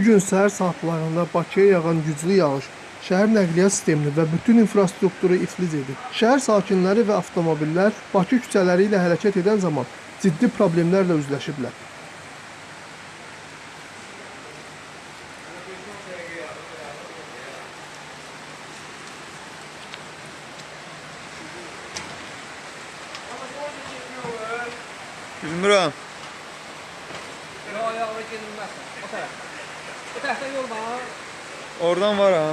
gün səhər saatlarında Bakıya yağan güclü yağış şəhər nəqliyyat sistemini və bütün infrastrukturu iflic edib. Şəhər sakinləri və avtomobillər Bakı küçələri ilə hərəkət edən zaman ciddi problemlərlə üzləşiblər. Bilmirəm. Yo yo oraya gidilmez. O taraf. Bu tarafta yol var. Oradan var ha.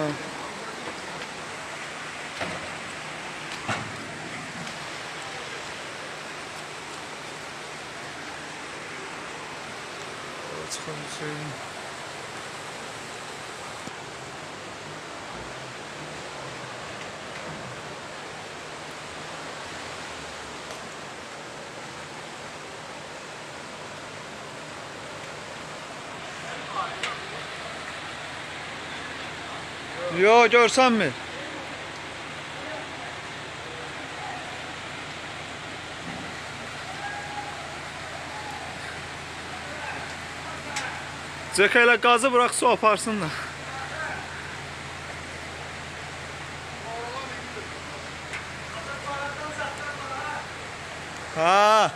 Çıkan bir Yo görsen mi? Zekayla gazı bırak su aparsın da. Ha.